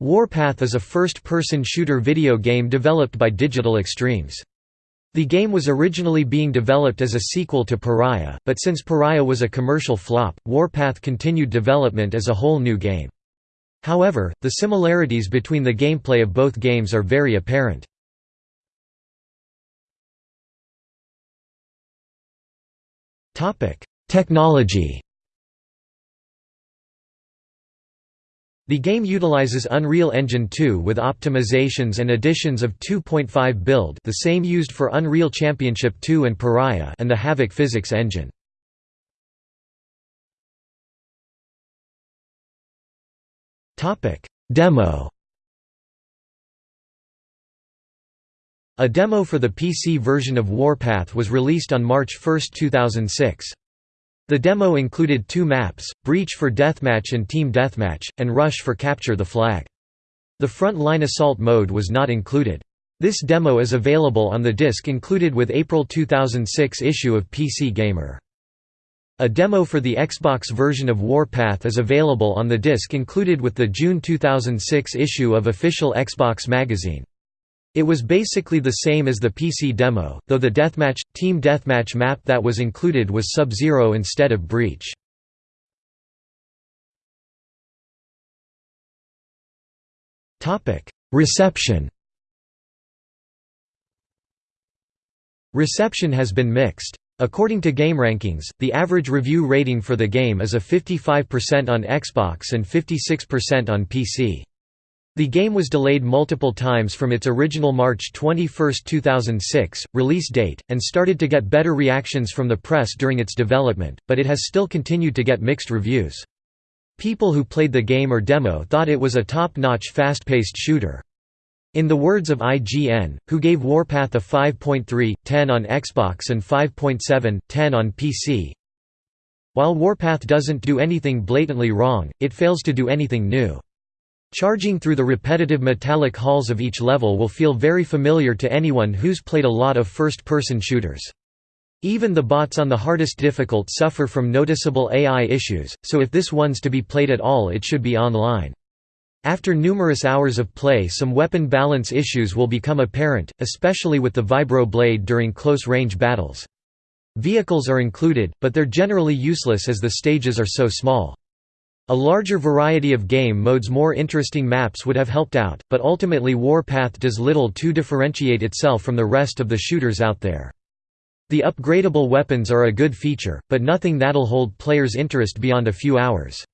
Warpath is a first-person shooter video game developed by Digital Extremes. The game was originally being developed as a sequel to Pariah, but since Pariah was a commercial flop, Warpath continued development as a whole new game. However, the similarities between the gameplay of both games are very apparent. Technology The game utilizes Unreal Engine 2 with optimizations and additions of 2.5 build the same used for Unreal Championship 2 and Pariah and the Havok physics engine. Demo A demo for the PC version of Warpath was released on March 1, 2006. The demo included two maps, Breach for Deathmatch and Team Deathmatch, and Rush for Capture the Flag. The front-line assault mode was not included. This demo is available on the disc included with April 2006 issue of PC Gamer. A demo for the Xbox version of Warpath is available on the disc included with the June 2006 issue of official Xbox magazine. It was basically the same as the PC demo, though the deathmatch, team deathmatch map that was included was Sub-Zero instead of Breach. Reception Reception has been mixed. According to GameRankings, the average review rating for the game is a 55% on Xbox and 56% on PC. The game was delayed multiple times from its original March 21, 2006, release date, and started to get better reactions from the press during its development, but it has still continued to get mixed reviews. People who played the game or demo thought it was a top-notch fast-paced shooter. In the words of IGN, who gave Warpath a 5.3, 10 on Xbox and 5.7, 10 on PC, while Warpath doesn't do anything blatantly wrong, it fails to do anything new. Charging through the repetitive metallic halls of each level will feel very familiar to anyone who's played a lot of first-person shooters. Even the bots on the hardest difficult suffer from noticeable AI issues, so if this one's to be played at all it should be online. After numerous hours of play some weapon balance issues will become apparent, especially with the vibro blade during close-range battles. Vehicles are included, but they're generally useless as the stages are so small. A larger variety of game modes more interesting maps would have helped out, but ultimately Warpath does little to differentiate itself from the rest of the shooters out there. The upgradable weapons are a good feature, but nothing that'll hold players' interest beyond a few hours.